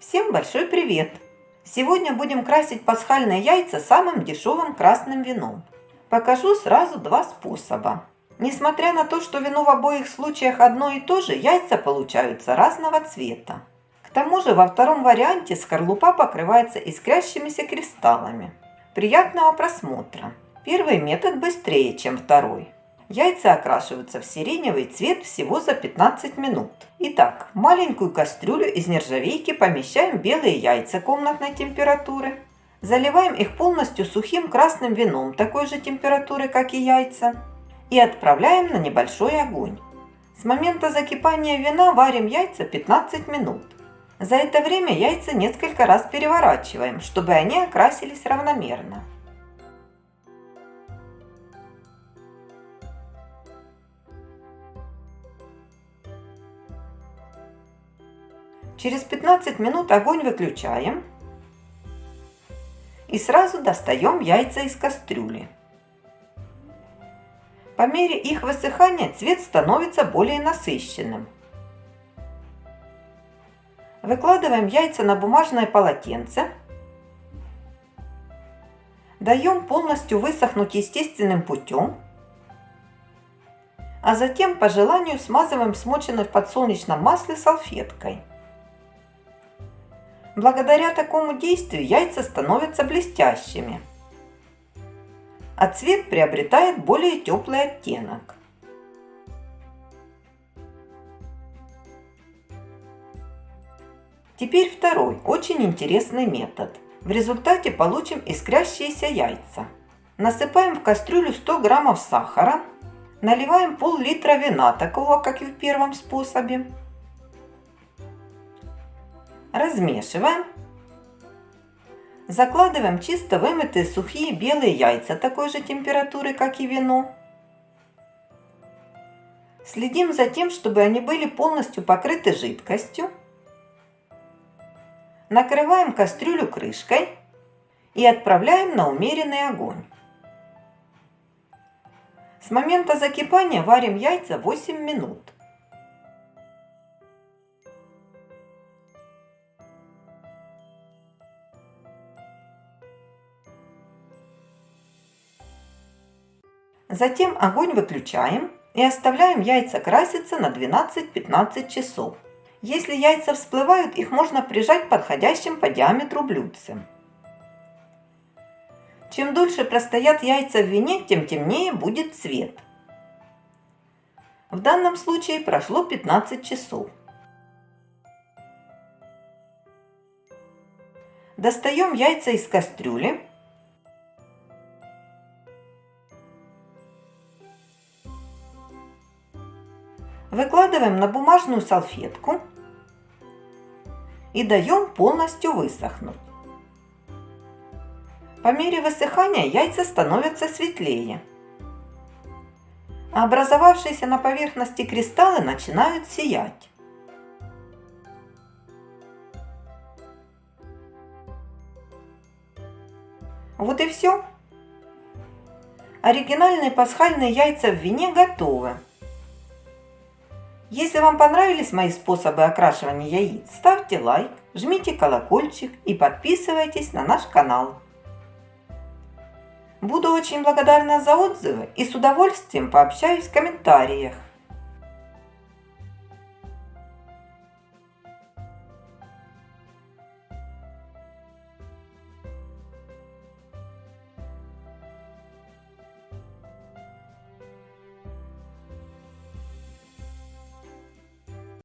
Всем большой привет! Сегодня будем красить пасхальные яйца самым дешевым красным вином. Покажу сразу два способа. Несмотря на то, что вино в обоих случаях одно и то же, яйца получаются разного цвета. К тому же во втором варианте скорлупа покрывается искрящимися кристаллами. Приятного просмотра! Первый метод быстрее, чем второй. Яйца окрашиваются в сиреневый цвет всего за 15 минут. Итак, в маленькую кастрюлю из нержавейки помещаем белые яйца комнатной температуры. Заливаем их полностью сухим красным вином такой же температуры, как и яйца. И отправляем на небольшой огонь. С момента закипания вина варим яйца 15 минут. За это время яйца несколько раз переворачиваем, чтобы они окрасились равномерно. Через 15 минут огонь выключаем и сразу достаем яйца из кастрюли. По мере их высыхания цвет становится более насыщенным. Выкладываем яйца на бумажное полотенце. Даем полностью высохнуть естественным путем. А затем по желанию смазываем смоченной в подсолнечном масле салфеткой. Благодаря такому действию яйца становятся блестящими, а цвет приобретает более теплый оттенок. Теперь второй, очень интересный метод. В результате получим искрящиеся яйца. Насыпаем в кастрюлю 100 граммов сахара, наливаем пол-литра вина, такого как и в первом способе, Размешиваем. Закладываем чисто вымытые сухие белые яйца такой же температуры, как и вино. Следим за тем, чтобы они были полностью покрыты жидкостью. Накрываем кастрюлю крышкой и отправляем на умеренный огонь. С момента закипания варим яйца 8 минут. Затем огонь выключаем и оставляем яйца краситься на 12-15 часов. Если яйца всплывают, их можно прижать подходящим по диаметру блюдцем. Чем дольше простоят яйца в вине, тем темнее будет цвет. В данном случае прошло 15 часов. Достаем яйца из кастрюли Выкладываем на бумажную салфетку и даем полностью высохнуть. По мере высыхания яйца становятся светлее. А образовавшиеся на поверхности кристаллы начинают сиять. Вот и все. Оригинальные пасхальные яйца в вине готовы. Если вам понравились мои способы окрашивания яиц, ставьте лайк, жмите колокольчик и подписывайтесь на наш канал. Буду очень благодарна за отзывы и с удовольствием пообщаюсь в комментариях.